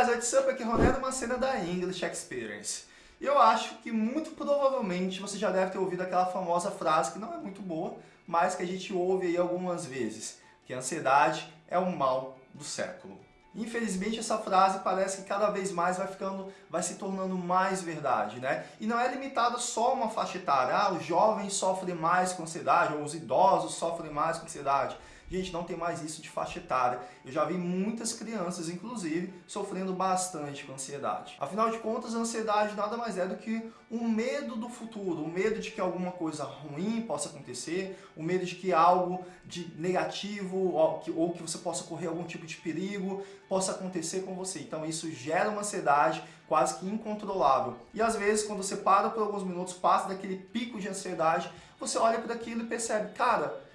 guys, what's up? Aqui é Ronaldo, uma cena da English Experience. E eu acho que muito provavelmente você já deve ter ouvido aquela famosa frase que não é muito boa, mas que a gente ouve aí algumas vezes, que a ansiedade é o mal do século. Infelizmente essa frase parece que cada vez mais vai ficando, vai se tornando mais verdade, né? E não é limitada só a uma faixa etária, ah, os jovens sofrem mais com ansiedade, ou os idosos sofrem mais com ansiedade. Gente, não tem mais isso de faixa etária. Eu já vi muitas crianças, inclusive, sofrendo bastante com ansiedade. Afinal de contas, a ansiedade nada mais é do que um medo do futuro, o um medo de que alguma coisa ruim possa acontecer, o um medo de que algo de negativo ou que, ou que você possa correr algum tipo de perigo possa acontecer com você. Então isso gera uma ansiedade quase que incontrolável. E às vezes, quando você para por alguns minutos, passa daquele pico de ansiedade, você olha para aquilo e percebe, cara,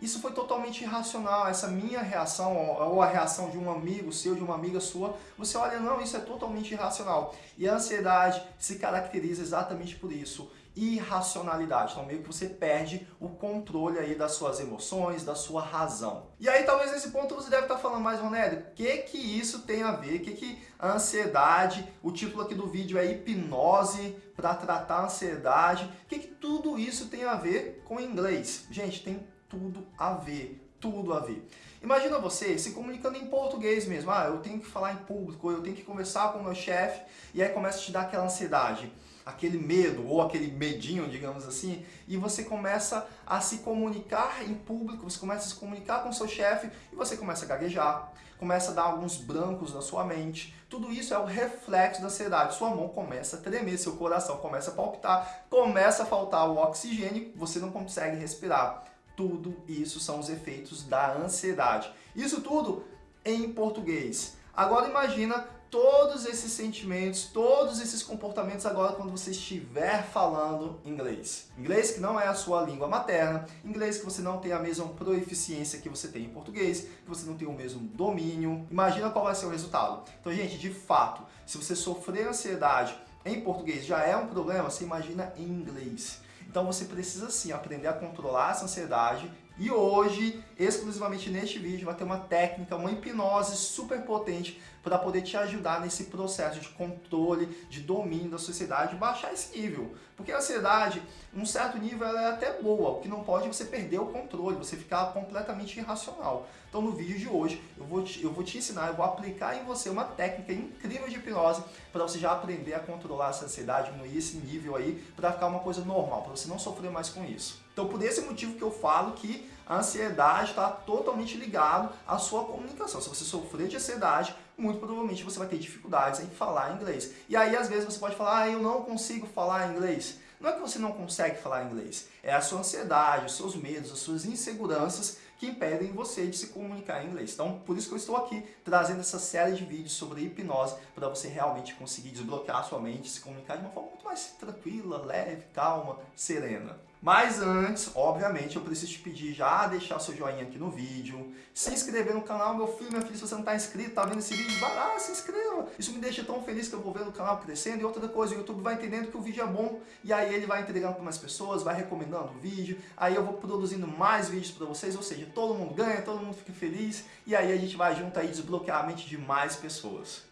isso foi totalmente irracional, essa minha reação, ou a reação de um amigo seu, de uma amiga sua, você olha, não, isso é totalmente irracional. E a ansiedade se caracteriza exatamente por isso, irracionalidade. Então meio que você perde o controle aí das suas emoções, da sua razão. E aí talvez nesse ponto você deve estar falando, mais Ronélio, o que que isso tem a ver? O que que a ansiedade, o título aqui do vídeo é hipnose para tratar a ansiedade, o que que tudo isso tem a ver com inglês? Gente, tem tudo a ver, tudo a ver. Imagina você se comunicando em português mesmo, ah, eu tenho que falar em público, eu tenho que conversar com o meu chefe, e aí começa a te dar aquela ansiedade, aquele medo, ou aquele medinho, digamos assim, e você começa a se comunicar em público, você começa a se comunicar com o seu chefe, e você começa a gaguejar, começa a dar alguns brancos na sua mente. Tudo isso é o reflexo da ansiedade. Sua mão começa a tremer, seu coração começa a palpitar, começa a faltar o oxigênio, você não consegue respirar. Tudo isso são os efeitos da ansiedade. Isso tudo em português. Agora imagina todos esses sentimentos, todos esses comportamentos agora quando você estiver falando inglês. Inglês que não é a sua língua materna, inglês que você não tem a mesma proeficiência que você tem em português, que você não tem o mesmo domínio. Imagina qual vai ser o resultado. Então, gente, de fato, se você sofrer ansiedade em português já é um problema, você imagina em inglês. Então você precisa sim aprender a controlar essa ansiedade e hoje, exclusivamente neste vídeo, vai ter uma técnica, uma hipnose super potente para poder te ajudar nesse processo de controle, de domínio da sociedade, baixar esse nível. Porque a ansiedade, um certo nível, ela é até boa, o que não pode é você perder o controle, você ficar completamente irracional. Então no vídeo de hoje, eu vou te, eu vou te ensinar, eu vou aplicar em você uma técnica incrível de hipnose para você já aprender a controlar essa ansiedade, diminuir esse nível aí, para ficar uma coisa normal, para você não sofrer mais com isso. Então por esse motivo que eu falo que a ansiedade está totalmente ligado à sua comunicação. Se você sofrer de ansiedade, muito provavelmente você vai ter dificuldades em falar inglês. E aí, às vezes, você pode falar, ah, eu não consigo falar inglês. Não é que você não consegue falar inglês, é a sua ansiedade, os seus medos, as suas inseguranças que impedem você de se comunicar em inglês. Então, por isso que eu estou aqui trazendo essa série de vídeos sobre hipnose para você realmente conseguir desbloquear a sua mente, se comunicar de uma forma muito mais tranquila, leve, calma, serena. Mas antes, obviamente, eu preciso te pedir já deixar seu joinha aqui no vídeo, se inscrever no canal, meu filho, minha filha, se você não está inscrito, está vendo esse vídeo, vai lá, se inscreva. Isso me deixa tão feliz que eu vou ver o canal crescendo. E outra coisa, o YouTube vai entendendo que o vídeo é bom, e aí ele vai entregando para mais pessoas, vai recomendando o vídeo, aí eu vou produzindo mais vídeos para vocês, ou seja, todo mundo ganha, todo mundo fica feliz, e aí a gente vai junto aí desbloquear a mente de mais pessoas.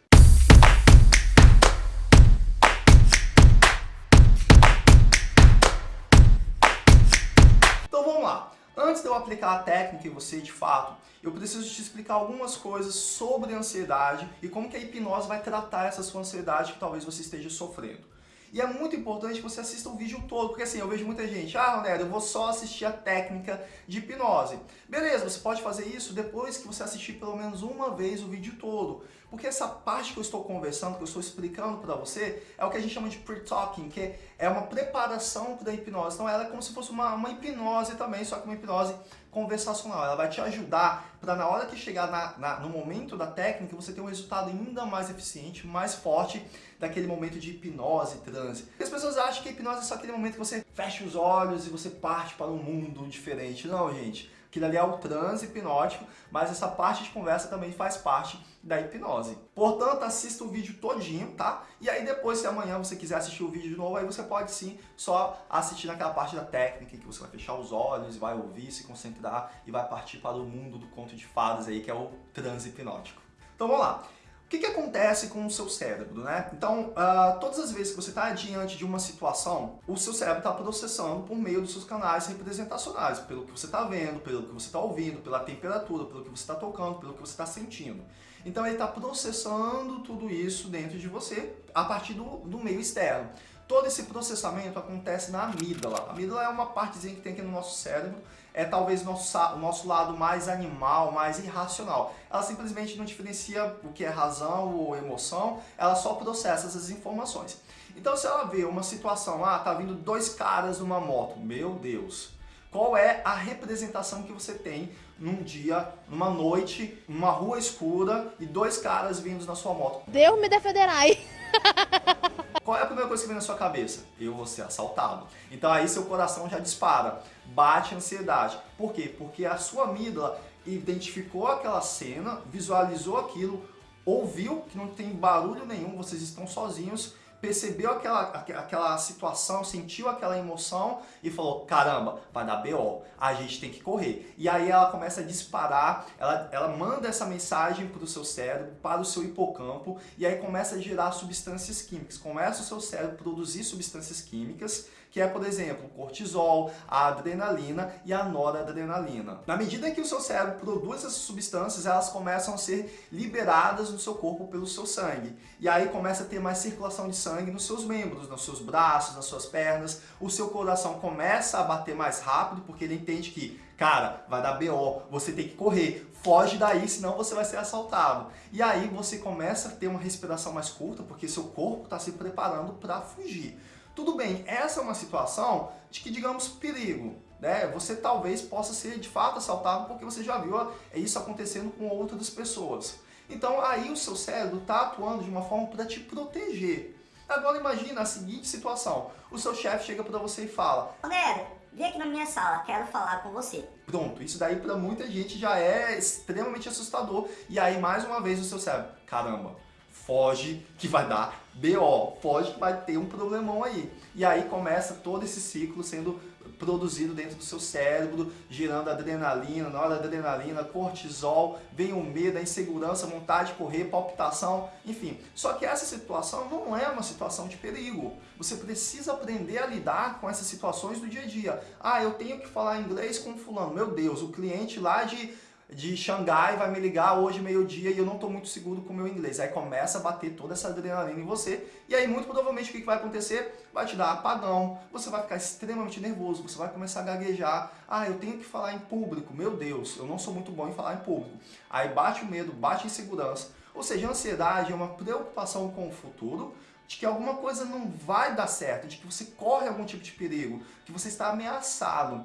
Antes de eu aplicar a técnica em você de fato, eu preciso te explicar algumas coisas sobre ansiedade e como que a hipnose vai tratar essa sua ansiedade que talvez você esteja sofrendo. E é muito importante que você assista o vídeo todo, porque assim, eu vejo muita gente, ah, Ronaldo, eu vou só assistir a técnica de hipnose. Beleza, você pode fazer isso depois que você assistir pelo menos uma vez o vídeo todo. Porque essa parte que eu estou conversando, que eu estou explicando para você, é o que a gente chama de pre-talking, que é uma preparação para a hipnose. Então ela é como se fosse uma, uma hipnose também, só que uma hipnose conversacional. Ela vai te ajudar para na hora que chegar na, na, no momento da técnica, você ter um resultado ainda mais eficiente, mais forte daquele momento de hipnose, transe. As pessoas acham que a hipnose é só aquele momento que você fecha os olhos e você parte para um mundo diferente. Não, gente. Aquilo ali é o transe hipnótico, mas essa parte de conversa também faz parte da hipnose. Portanto, assista o vídeo todinho, tá? E aí depois, se amanhã você quiser assistir o vídeo de novo, aí você pode sim só assistir naquela parte da técnica que você vai fechar os olhos, vai ouvir, se concentrar e vai partir para o mundo do conto de fadas aí, que é o transe hipnótico. Então vamos lá. O que, que acontece com o seu cérebro, né? Então, uh, todas as vezes que você está diante de uma situação, o seu cérebro está processando por meio dos seus canais representacionais, pelo que você está vendo, pelo que você está ouvindo, pela temperatura, pelo que você está tocando, pelo que você está sentindo. Então ele está processando tudo isso dentro de você a partir do, do meio externo. Todo esse processamento acontece na amígdala. A amígdala é uma partezinha que tem aqui no nosso cérebro, é talvez nosso, o nosso lado mais animal, mais irracional. Ela simplesmente não diferencia o que é razão ou emoção, ela só processa essas informações. Então se ela vê uma situação, ah, tá vindo dois caras numa moto, meu Deus, qual é a representação que você tem num dia, numa noite, numa rua escura e dois caras vindos na sua moto? Deus me defenderai. Qual é a primeira coisa que vem na sua cabeça? Eu vou ser assaltado. Então aí seu coração já dispara, bate ansiedade. Por quê? Porque a sua amígdala identificou aquela cena, visualizou aquilo, ouviu que não tem barulho nenhum, vocês estão sozinhos percebeu aquela, aquela situação, sentiu aquela emoção e falou, caramba, vai dar BO, a gente tem que correr. E aí ela começa a disparar, ela, ela manda essa mensagem para o seu cérebro, para o seu hipocampo, e aí começa a gerar substâncias químicas. Começa o seu cérebro a produzir substâncias químicas que é, por exemplo, o cortisol, a adrenalina e a noradrenalina. Na medida que o seu cérebro produz essas substâncias, elas começam a ser liberadas no seu corpo pelo seu sangue. E aí começa a ter mais circulação de sangue nos seus membros, nos seus braços, nas suas pernas. O seu coração começa a bater mais rápido, porque ele entende que cara, vai dar BO, você tem que correr, foge daí, senão você vai ser assaltado. E aí você começa a ter uma respiração mais curta, porque seu corpo está se preparando para fugir. Tudo bem, essa é uma situação de que, digamos, perigo. Né? Você talvez possa ser de fato assaltado porque você já viu isso acontecendo com outras pessoas. Então aí o seu cérebro está atuando de uma forma para te proteger. Agora imagina a seguinte situação. O seu chefe chega para você e fala... Homero, vem aqui na minha sala, quero falar com você. Pronto, isso daí para muita gente já é extremamente assustador. E aí mais uma vez o seu cérebro, caramba, foge que vai dar BO, foge que vai ter um problemão aí. E aí começa todo esse ciclo sendo produzido dentro do seu cérebro, gerando adrenalina, noradrenalina, cortisol, vem o medo, a insegurança, vontade de correr, palpitação, enfim. Só que essa situação não é uma situação de perigo. Você precisa aprender a lidar com essas situações do dia a dia. Ah, eu tenho que falar inglês com fulano. Meu Deus, o cliente lá de de Xangai vai me ligar hoje meio-dia e eu não estou muito seguro com o meu inglês. Aí começa a bater toda essa adrenalina em você e aí muito provavelmente o que vai acontecer? Vai te dar apagão, você vai ficar extremamente nervoso, você vai começar a gaguejar. Ah, eu tenho que falar em público, meu Deus, eu não sou muito bom em falar em público. Aí bate o medo, bate a insegurança. Ou seja, a ansiedade é uma preocupação com o futuro, de que alguma coisa não vai dar certo, de que você corre algum tipo de perigo, que você está ameaçado.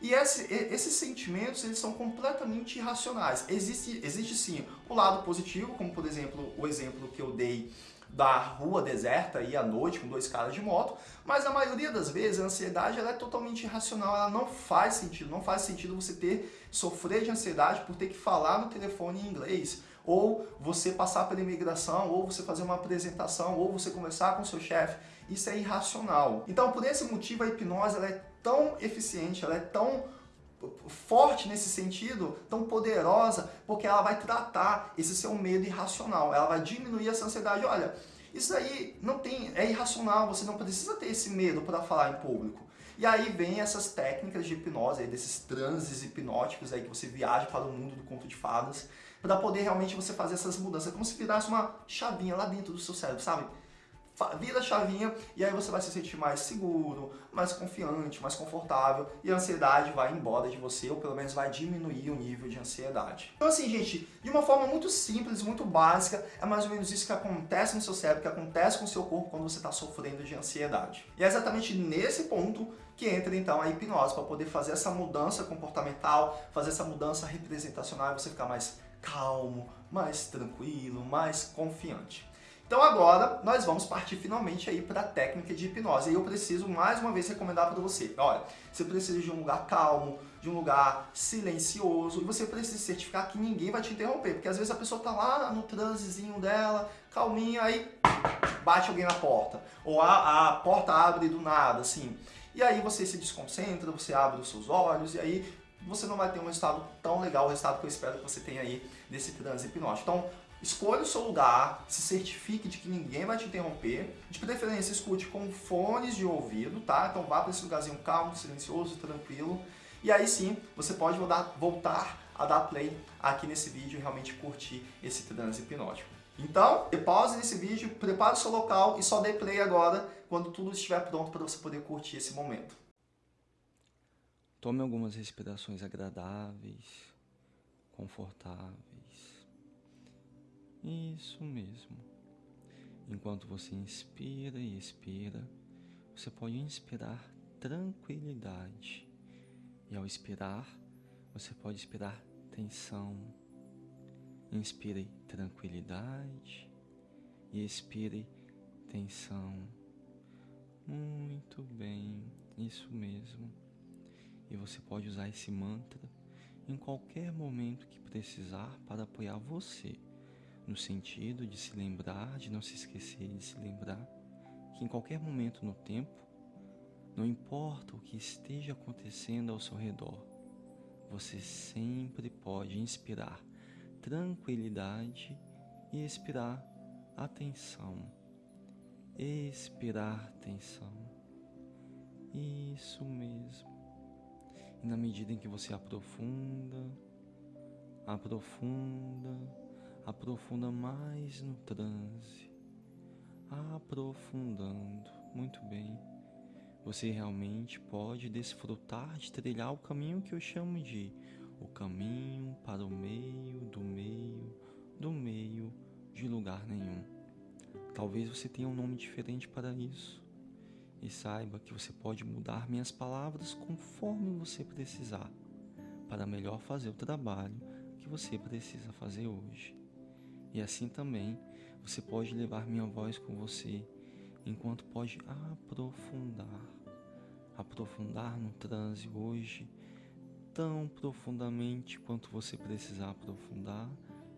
E esse, esses sentimentos eles são completamente irracionais. Existe, existe sim o lado positivo, como por exemplo o exemplo que eu dei da rua deserta e à noite com dois caras de moto, mas a maioria das vezes a ansiedade ela é totalmente irracional, ela não faz sentido, não faz sentido você ter, sofrer de ansiedade por ter que falar no telefone em inglês, ou você passar pela imigração, ou você fazer uma apresentação, ou você conversar com seu chefe, isso é irracional. Então por esse motivo a hipnose ela é tão eficiente, ela é tão forte nesse sentido, tão poderosa, porque ela vai tratar esse seu medo irracional, ela vai diminuir essa ansiedade. Olha, isso aí não tem, é irracional, você não precisa ter esse medo para falar em público. E aí vem essas técnicas de hipnose, aí, desses transes hipnóticos aí que você viaja para o mundo do conto de fadas, para poder realmente você fazer essas mudanças, como se virasse uma chavinha lá dentro do seu cérebro, sabe? Vira a chavinha e aí você vai se sentir mais seguro, mais confiante, mais confortável e a ansiedade vai embora de você ou pelo menos vai diminuir o nível de ansiedade. Então assim, gente, de uma forma muito simples, muito básica, é mais ou menos isso que acontece no seu cérebro, que acontece com o seu corpo quando você está sofrendo de ansiedade. E é exatamente nesse ponto que entra então a hipnose, para poder fazer essa mudança comportamental, fazer essa mudança representacional e você ficar mais calmo, mais tranquilo, mais confiante. Então agora nós vamos partir finalmente aí para a técnica de hipnose. E eu preciso mais uma vez recomendar para você. Olha, você precisa de um lugar calmo, de um lugar silencioso e você precisa certificar que ninguém vai te interromper. Porque às vezes a pessoa está lá no transezinho dela, calminha, aí bate alguém na porta. Ou a, a porta abre do nada, assim. E aí você se desconcentra, você abre os seus olhos e aí você não vai ter um resultado tão legal, o resultado que eu espero que você tenha aí desse transe hipnótico. Então, Escolha o seu lugar, se certifique de que ninguém vai te interromper. De preferência, escute com fones de ouvido, tá? Então vá para esse lugarzinho calmo, silencioso, tranquilo. E aí sim, você pode voltar a dar play aqui nesse vídeo e realmente curtir esse transe hipnótico. Então, pause nesse vídeo, prepare o seu local e só dê play agora quando tudo estiver pronto para você poder curtir esse momento. Tome algumas respirações agradáveis, confortáveis. Isso mesmo. Enquanto você inspira e expira, você pode inspirar tranquilidade. E ao expirar, você pode expirar tensão. Inspire tranquilidade e expire tensão. Muito bem, isso mesmo. E você pode usar esse mantra em qualquer momento que precisar para apoiar você no sentido de se lembrar, de não se esquecer de se lembrar que em qualquer momento no tempo, não importa o que esteja acontecendo ao seu redor, você sempre pode inspirar tranquilidade e expirar atenção. Expirar tensão. Isso mesmo. E na medida em que você aprofunda, aprofunda, aprofunda mais no transe, aprofundando. Muito bem. Você realmente pode desfrutar de trilhar o caminho que eu chamo de o caminho para o meio do meio do meio de lugar nenhum. Talvez você tenha um nome diferente para isso. E saiba que você pode mudar minhas palavras conforme você precisar, para melhor fazer o trabalho que você precisa fazer hoje. E assim também você pode levar minha voz com você, enquanto pode aprofundar, aprofundar no transe hoje, tão profundamente quanto você precisar aprofundar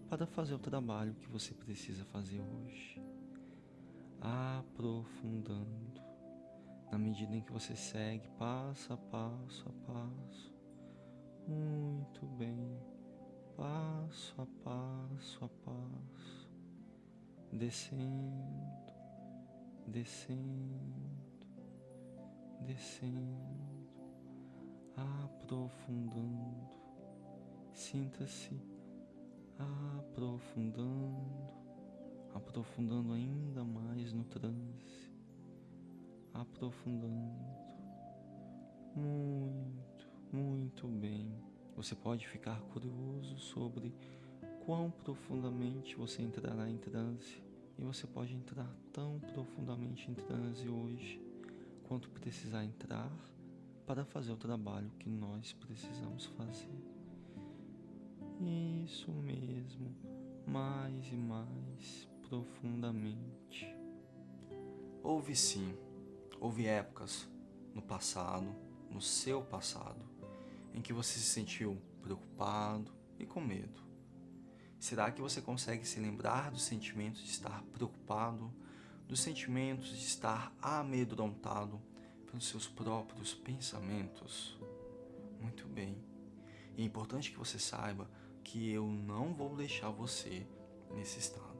para fazer o trabalho que você precisa fazer hoje. Aprofundando, na medida em que você segue passo a passo a passo. Muito bem passo a passo a passo, descendo, descendo, descendo, aprofundando. Sinta-se aprofundando, aprofundando ainda mais no transe, aprofundando. Muito, muito bem. Você pode ficar curioso sobre quão profundamente você entrará em transe. E você pode entrar tão profundamente em transe hoje quanto precisar entrar para fazer o trabalho que nós precisamos fazer. Isso mesmo, mais e mais profundamente. Houve sim, houve épocas no passado, no seu passado, em que você se sentiu preocupado e com medo? Será que você consegue se lembrar dos sentimentos de estar preocupado, dos sentimentos de estar amedrontado pelos seus próprios pensamentos? Muito bem. É importante que você saiba que eu não vou deixar você nesse estado.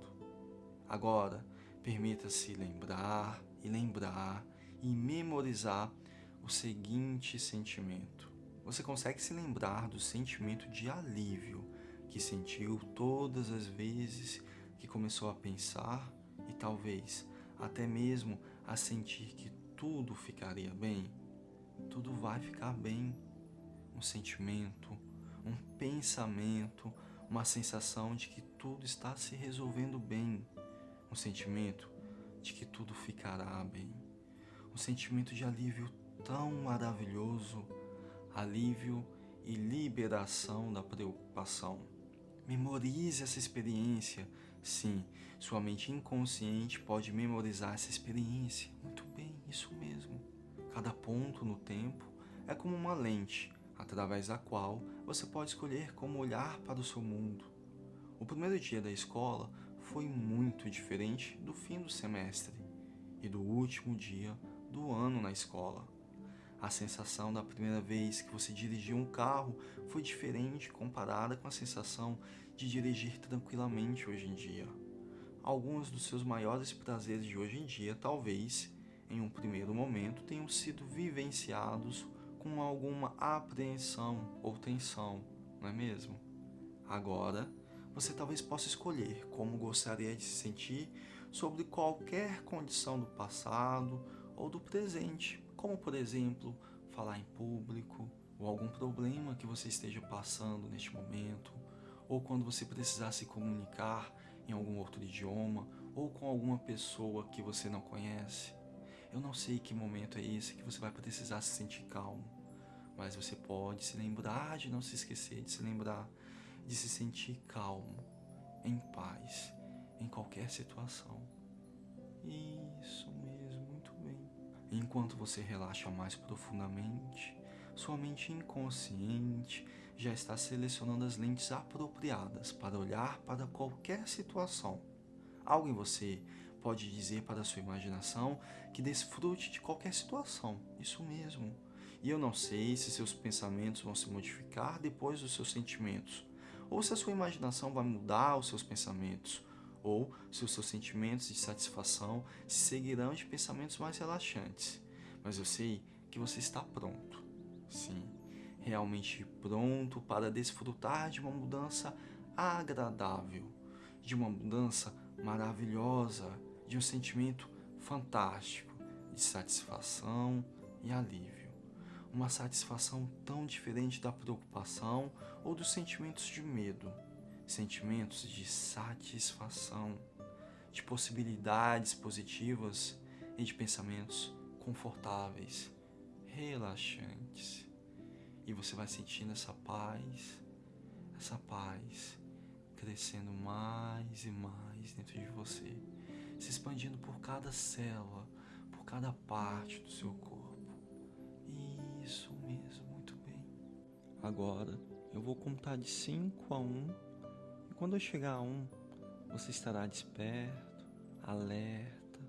Agora, permita-se lembrar e lembrar e memorizar o seguinte sentimento você consegue se lembrar do sentimento de alívio que sentiu todas as vezes que começou a pensar e talvez até mesmo a sentir que tudo ficaria bem? Tudo vai ficar bem. Um sentimento, um pensamento, uma sensação de que tudo está se resolvendo bem. Um sentimento de que tudo ficará bem. Um sentimento de alívio tão maravilhoso alívio e liberação da preocupação. Memorize essa experiência. Sim, sua mente inconsciente pode memorizar essa experiência. Muito bem, isso mesmo. Cada ponto no tempo é como uma lente, através da qual você pode escolher como olhar para o seu mundo. O primeiro dia da escola foi muito diferente do fim do semestre e do último dia do ano na escola. A sensação da primeira vez que você dirigiu um carro foi diferente comparada com a sensação de dirigir tranquilamente hoje em dia. Alguns dos seus maiores prazeres de hoje em dia, talvez, em um primeiro momento, tenham sido vivenciados com alguma apreensão ou tensão, não é mesmo? Agora, você talvez possa escolher como gostaria de se sentir sobre qualquer condição do passado ou do presente, como por exemplo, falar em público, ou algum problema que você esteja passando neste momento, ou quando você precisar se comunicar em algum outro idioma, ou com alguma pessoa que você não conhece. Eu não sei que momento é esse que você vai precisar se sentir calmo, mas você pode se lembrar de não se esquecer, de se lembrar de se sentir calmo, em paz, em qualquer situação. Isso. Enquanto você relaxa mais profundamente, sua mente inconsciente já está selecionando as lentes apropriadas para olhar para qualquer situação. Algo em você pode dizer para a sua imaginação que desfrute de qualquer situação, isso mesmo. E eu não sei se seus pensamentos vão se modificar depois dos seus sentimentos, ou se a sua imaginação vai mudar os seus pensamentos, ou se os seus sentimentos de satisfação se seguirão de pensamentos mais relaxantes. Mas eu sei que você está pronto. Sim, realmente pronto para desfrutar de uma mudança agradável, de uma mudança maravilhosa, de um sentimento fantástico de satisfação e alívio. Uma satisfação tão diferente da preocupação ou dos sentimentos de medo, sentimentos de satisfação, de possibilidades positivas e de pensamentos confortáveis relaxantes. E você vai sentindo essa paz, essa paz crescendo mais e mais dentro de você, se expandindo por cada célula, por cada parte do seu corpo. Isso mesmo, muito bem. Agora eu vou contar de 5 a 1 um, quando eu chegar a 1, um, você estará desperto, alerta,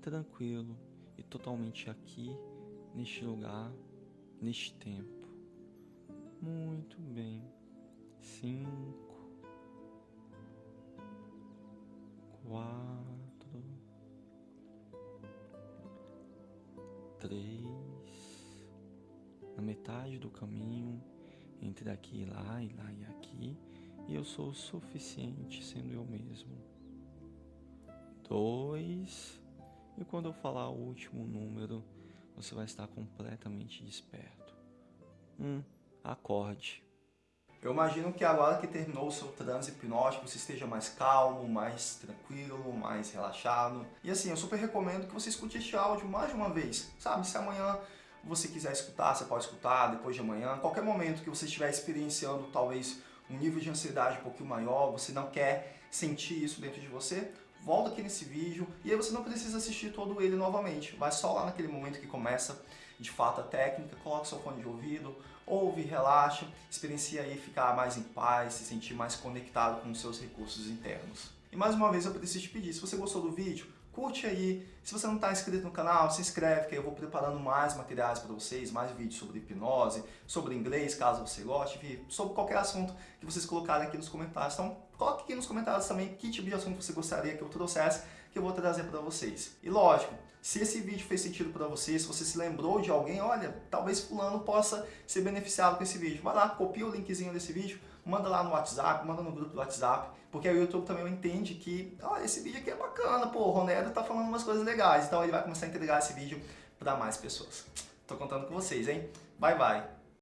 tranquilo e totalmente aqui neste lugar, neste tempo. Muito bem. Cinco, quatro, três. Na metade do caminho, entre daqui e lá, e lá e aqui, e eu sou o suficiente sendo eu mesmo. Dois. E quando eu falar o último número, você vai estar completamente desperto. Um, acorde. Eu imagino que agora que terminou o seu transe hipnótico, você esteja mais calmo, mais tranquilo, mais relaxado. E assim, eu super recomendo que você escute este áudio mais de uma vez. Sabe, se amanhã você quiser escutar, você pode escutar depois de amanhã. Qualquer momento que você estiver experienciando talvez um nível de ansiedade um pouquinho maior, você não quer sentir isso dentro de você, volta aqui nesse vídeo e aí você não precisa assistir todo ele novamente. Vai só lá naquele momento que começa de fato a técnica, coloca seu fone de ouvido, ouve, relaxa, experiencia aí ficar mais em paz, se sentir mais conectado com os seus recursos internos. E mais uma vez eu preciso te pedir, se você gostou do vídeo, curte aí. Se você não está inscrito no canal, se inscreve que eu vou preparando mais materiais para vocês, mais vídeos sobre hipnose, sobre inglês, caso você goste, sobre qualquer assunto que vocês colocarem aqui nos comentários. Então, coloque aqui nos comentários também que tipo de assunto você gostaria que eu trouxesse, que eu vou trazer para vocês. E lógico, se esse vídeo fez sentido para você, se você se lembrou de alguém, olha, talvez fulano possa ser beneficiado com esse vídeo. Vai lá, copia o linkzinho desse vídeo, manda lá no WhatsApp, manda no grupo do WhatsApp, porque aí o YouTube também entende que, olha, esse vídeo aqui é bacana, pô, o Ronero tá falando umas coisas legais, então ele vai começar a entregar esse vídeo para mais pessoas. Tô contando com vocês, hein? Bye, bye!